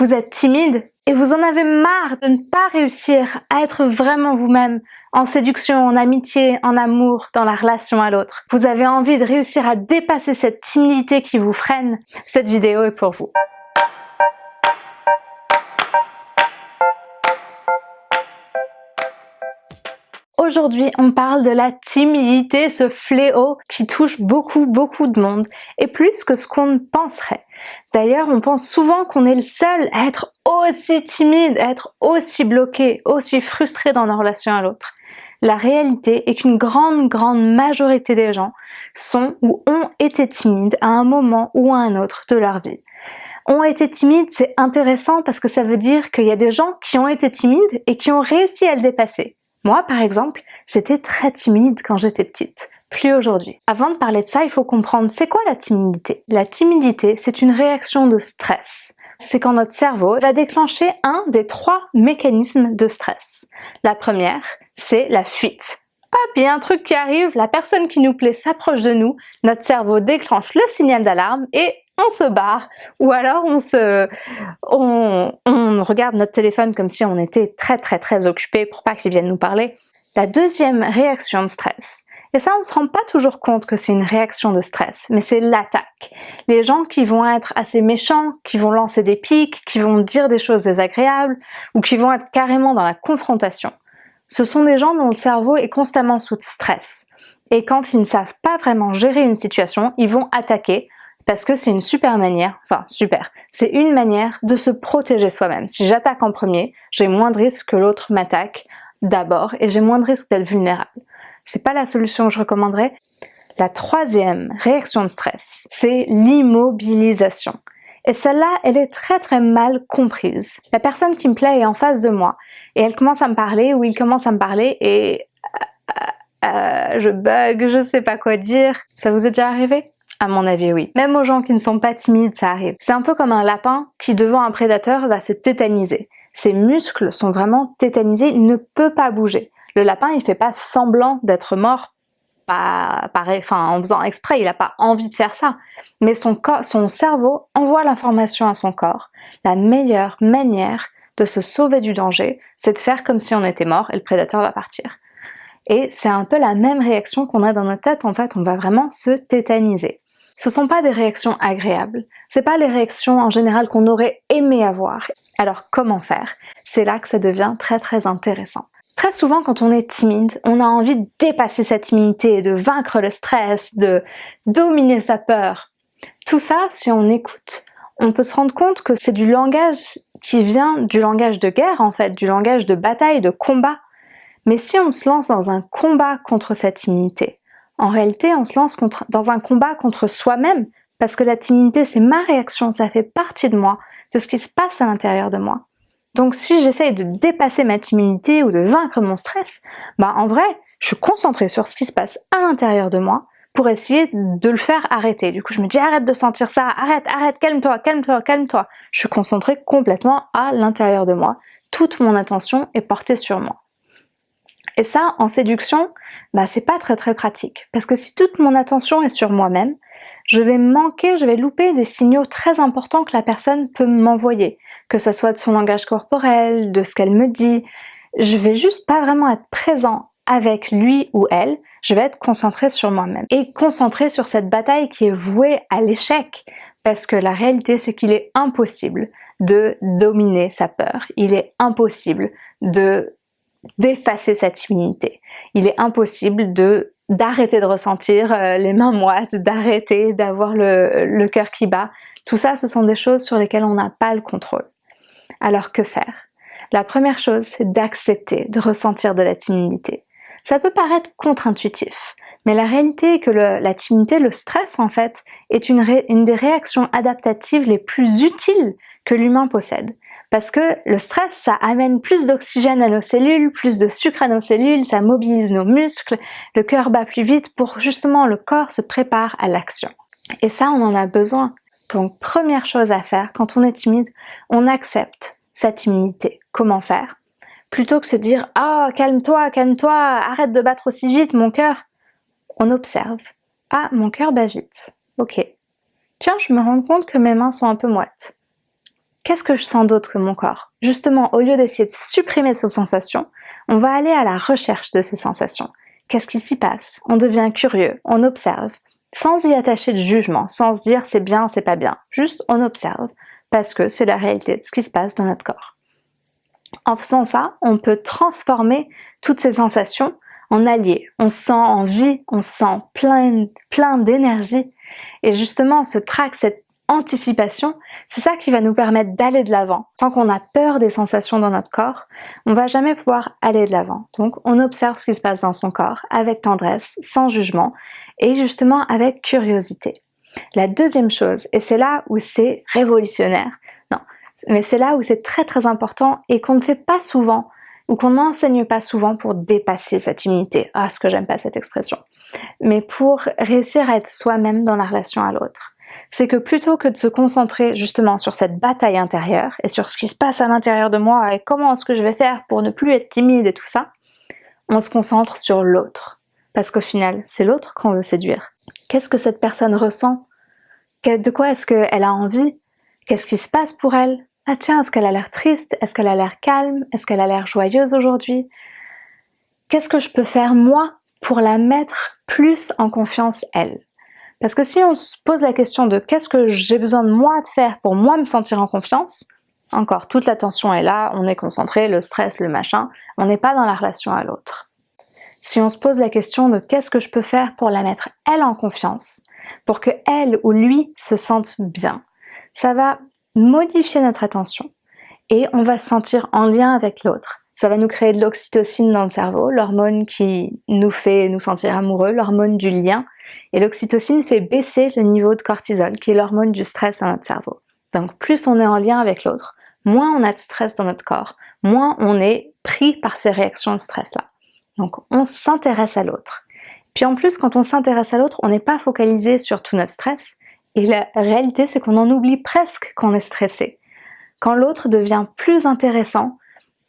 Vous êtes timide et vous en avez marre de ne pas réussir à être vraiment vous-même en séduction, en amitié, en amour, dans la relation à l'autre. Vous avez envie de réussir à dépasser cette timidité qui vous freine. Cette vidéo est pour vous. Aujourd'hui, on parle de la timidité, ce fléau qui touche beaucoup, beaucoup de monde, et plus que ce qu'on ne penserait. D'ailleurs, on pense souvent qu'on est le seul à être aussi timide, à être aussi bloqué, aussi frustré dans nos relations à l'autre. La réalité est qu'une grande, grande majorité des gens sont ou ont été timides à un moment ou à un autre de leur vie. Ont été timides, c'est intéressant parce que ça veut dire qu'il y a des gens qui ont été timides et qui ont réussi à le dépasser. Moi, par exemple, j'étais très timide quand j'étais petite, plus aujourd'hui. Avant de parler de ça, il faut comprendre c'est quoi la timidité? La timidité, c'est une réaction de stress. C'est quand notre cerveau va déclencher un des trois mécanismes de stress. La première, c'est la fuite. Hop, il y a un truc qui arrive, la personne qui nous plaît s'approche de nous, notre cerveau déclenche le signal d'alarme et on se barre ou alors on se on, on, regarde notre téléphone comme si on était très très très occupé pour pas qu'ils viennent nous parler. La deuxième réaction de stress, et ça on se rend pas toujours compte que c'est une réaction de stress, mais c'est l'attaque. Les gens qui vont être assez méchants, qui vont lancer des pics, qui vont dire des choses désagréables ou qui vont être carrément dans la confrontation. Ce sont des gens dont le cerveau est constamment sous stress. Et quand ils ne savent pas vraiment gérer une situation, ils vont attaquer parce que c'est une super manière, enfin super, c'est une manière de se protéger soi-même. Si j'attaque en premier, j'ai moins de risque que l'autre m'attaque d'abord et j'ai moins de risque d'être vulnérable. C'est pas la solution que je recommanderais. La troisième réaction de stress, c'est l'immobilisation. Et celle-là, elle est très très mal comprise. La personne qui me plaît est en face de moi et elle commence à me parler ou il commence à me parler et euh, euh, je bug, je sais pas quoi dire. Ça vous est déjà arrivé? À mon avis, oui. Même aux gens qui ne sont pas timides, ça arrive. C'est un peu comme un lapin qui, devant un prédateur, va se tétaniser. Ses muscles sont vraiment tétanisés, il ne peut pas bouger. Le lapin, il fait pas semblant d'être mort pas, enfin, en faisant exprès, il n'a pas envie de faire ça. Mais son, cerveau envoie l'information à son corps. La meilleure manière de se sauver du danger, c'est de faire comme si on était mort et le prédateur va partir. Et c'est un peu la même réaction qu'on a dans notre tête, en fait, on va vraiment se tétaniser ce sont pas des réactions agréables. C'est pas les réactions en général qu'on aurait aimé avoir. Alors comment faire? C'est là que ça devient très très intéressant. Très souvent quand on est timide, on a envie de dépasser sa timidité, de vaincre le stress, de dominer sa peur. Tout ça, si on écoute, on peut se rendre compte que c'est du langage qui vient du langage de guerre en fait, du langage de bataille, de combat. Mais si on se lance dans un combat contre sa timidité, en réalité, on se lance dans un combat contre soi-même, parce que la timidité, c'est ma réaction, ça fait partie de moi, de ce qui se passe à l'intérieur de moi. Donc si j'essaye de dépasser ma timidité ou de vaincre mon stress, bah en vrai, je suis concentrée sur ce qui se passe à l'intérieur de moi pour essayer de le faire arrêter. Du coup, je me dis arrête de sentir ça, arrête, arrête, calme-toi, calme-toi, calme-toi. Je suis concentrée complètement à l'intérieur de moi. Toute mon attention est portée sur moi. Et ça, en séduction, bah c'est pas très très pratique. Parce que si toute mon attention est sur moi-même, je vais manquer, je vais louper des signaux très importants que la personne peut m'envoyer. Que ce soit de son langage corporel, de ce qu'elle me dit. Je vais juste pas vraiment être présent avec lui ou elle, je vais être concentré sur moi-même. Et concentré sur cette bataille qui est vouée à l'échec. Parce que la réalité, c'est qu'il est impossible de dominer sa peur. Il est impossible de d'effacer sa timidité. Il est impossible de d'arrêter de ressentir euh, les mains moites, d'arrêter d'avoir le, le cœur qui bat. Tout ça, ce sont des choses sur lesquelles on n'a pas le contrôle. Alors que faire? La première chose, c'est d'accepter de ressentir de la timidité. Ça peut paraître contre-intuitif, mais la réalité est que la timidité, le stress en fait, est une, une des réactions adaptatives les plus utiles que l'humain possède. Parce que le stress, ça amène plus d'oxygène à nos cellules, plus de sucre à nos cellules, ça mobilise nos muscles, le cœur bat plus vite pour justement le corps se prépare à l'action. Et ça, on en a besoin. Donc, première chose à faire quand on est timide, on accepte sa timidité. Comment faire? Plutôt que se dire « Ah, calme-toi, calme-toi, arrête de battre aussi vite, mon cœur !» On observe. « Ah, mon cœur bat vite. Ok. Tiens, je me rends compte que mes mains sont un peu moites. Qu'est-ce que je sens d'autre que mon corps? Justement, au lieu d'essayer de supprimer ces sensations, on va aller à la recherche de ces sensations. Qu'est-ce qui s'y passe? On devient curieux, on observe, sans y attacher de jugement, sans se dire c'est bien, c'est pas bien. Juste on observe, parce que c'est la réalité de ce qui se passe dans notre corps. En faisant ça, on peut transformer toutes ces sensations en alliés. On sent en vie, on sent plein, plein d'énergie. Et justement, ce trac, cette anticipation, c'est ça qui va nous permettre d'aller de l'avant. Tant qu'on a peur des sensations dans notre corps, on va jamais pouvoir aller de l'avant. Donc on observe ce qui se passe dans son corps avec tendresse, sans jugement et justement avec curiosité. La deuxième chose, et c'est là où c'est révolutionnaire, non, mais c'est là où c'est très très important et qu'on ne fait pas souvent ou qu'on n'enseigne pas souvent pour dépasser cette timidité. Ah, ce que j'aime pas cette expression. Mais pour réussir à être soi-même dans la relation à l'autre. C'est que plutôt que de se concentrer justement sur cette bataille intérieure et sur ce qui se passe à l'intérieur de moi et comment est-ce que je vais faire pour ne plus être timide et tout ça, on se concentre sur l'autre. Parce qu'au final, c'est l'autre qu'on veut séduire. Qu'est-ce que cette personne ressent? De quoi est-ce qu'elle a envie? Qu'est-ce qui se passe pour elle? Ah tiens, est-ce qu'elle a l'air triste? Est-ce qu'elle a l'air calme? Est-ce qu'elle a l'air joyeuse aujourd'hui? Qu'est-ce que je peux faire moi pour la mettre plus en confiance elle? Parce que si on se pose la question de qu'est-ce que j'ai besoin de moi de faire pour moi me sentir en confiance, encore, toute l'attention est là, on est concentré, le stress, le machin, on n'est pas dans la relation à l'autre si on se pose la question de qu'est-ce que je peux faire pour la mettre elle en confiance, pour que elle ou lui se sente bien, ça va modifier notre attention et on va se sentir en lien avec l'autre. Ça va nous créer de l'oxytocine dans le cerveau, l'hormone qui nous fait nous sentir amoureux, l'hormone du lien. Et l'oxytocine fait baisser le niveau de cortisol, qui est l'hormone du stress dans notre cerveau. Donc plus on est en lien avec l'autre, moins on a de stress dans notre corps, moins on est pris par ces réactions de stress-là. Donc on s'intéresse à l'autre. Puis en plus, quand on s'intéresse à l'autre, on n'est pas focalisé sur tout notre stress. Et la réalité, c'est qu'on en oublie presque qu'on est stressé. Quand l'autre devient plus intéressant,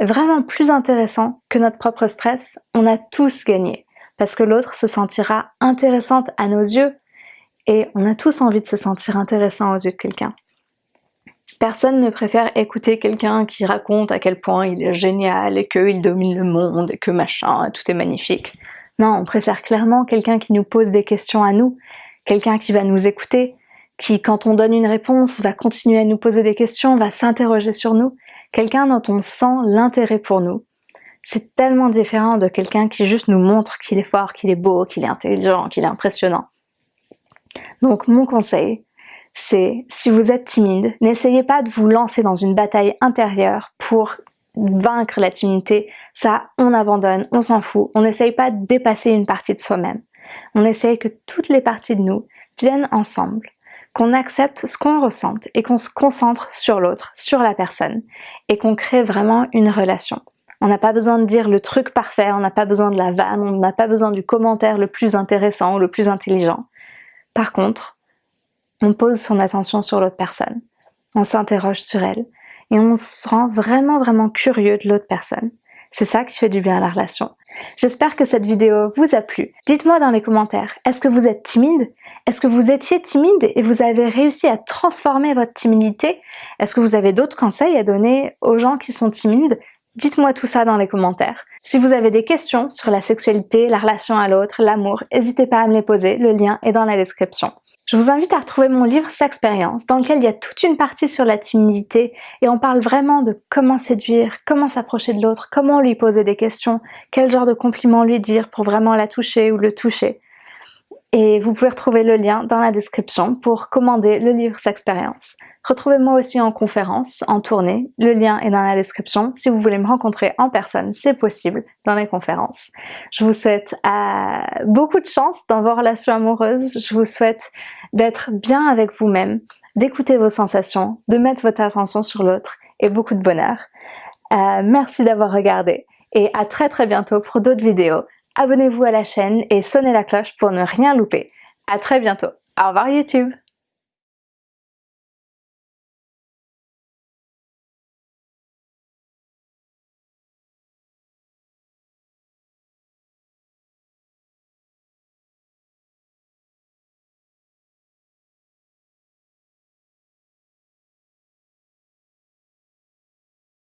vraiment plus intéressant que notre propre stress, on a tous gagné. Parce que l'autre se sentira intéressante à nos yeux. Et on a tous envie de se sentir intéressant aux yeux de quelqu'un. Personne ne préfère écouter quelqu'un qui raconte à quel point il est génial et qu'il domine le monde et que machin, tout est magnifique. Non, on préfère clairement quelqu'un qui nous pose des questions à nous, quelqu'un qui va nous écouter, qui quand on donne une réponse va continuer à nous poser des questions, va s'interroger sur nous, quelqu'un dont on sent l'intérêt pour nous. C'est tellement différent de quelqu'un qui juste nous montre qu'il est fort, qu'il est beau, qu'il est intelligent, qu'il est impressionnant. Donc mon conseil, c'est si vous êtes timide, n'essayez pas de vous lancer dans une bataille intérieure pour vaincre la timidité. Ça, on abandonne, on s'en fout. On n'essaye pas de dépasser une partie de soi-même. On essaye que toutes les parties de nous viennent ensemble, qu'on accepte ce qu'on ressente et qu'on se concentre sur l'autre, sur la personne, et qu'on crée vraiment une relation. On n'a pas besoin de dire le truc parfait, on n'a pas besoin de la vanne, on n'a pas besoin du commentaire le plus intéressant ou le plus intelligent. Par contre, on pose son attention sur l'autre personne, on s'interroge sur elle, et on se rend vraiment vraiment curieux de l'autre personne. C'est ça qui fait du bien à la relation. J'espère que cette vidéo vous a plu. Dites-moi dans les commentaires, est-ce que vous êtes timide? Est-ce que vous étiez timide et vous avez réussi à transformer votre timidité? Est-ce que vous avez d'autres conseils à donner aux gens qui sont timides? Dites-moi tout ça dans les commentaires. Si vous avez des questions sur la sexualité, la relation à l'autre, l'amour, n'hésitez pas à me les poser, le lien est dans la description. Je vous invite à retrouver mon livre S'expérience, dans lequel il y a toute une partie sur la timidité et on parle vraiment de comment séduire, comment s'approcher de l'autre, comment lui poser des questions, quel genre de compliments lui dire pour vraiment la toucher ou le toucher. Et vous pouvez retrouver le lien dans la description pour commander le livre S'expérience. Retrouvez-moi aussi en conférence, en tournée. Le lien est dans la description. Si vous voulez me rencontrer en personne, c'est possible dans les conférences. Je vous souhaite euh, beaucoup de chance dans vos relations amoureuses. Je vous souhaite d'être bien avec vous-même, d'écouter vos sensations, de mettre votre attention sur l'autre et beaucoup de bonheur. Euh, merci d'avoir regardé et à très très bientôt pour d'autres vidéos. Abonnez-vous à la chaîne et sonnez la cloche pour ne rien louper. À très bientôt. Au revoir YouTube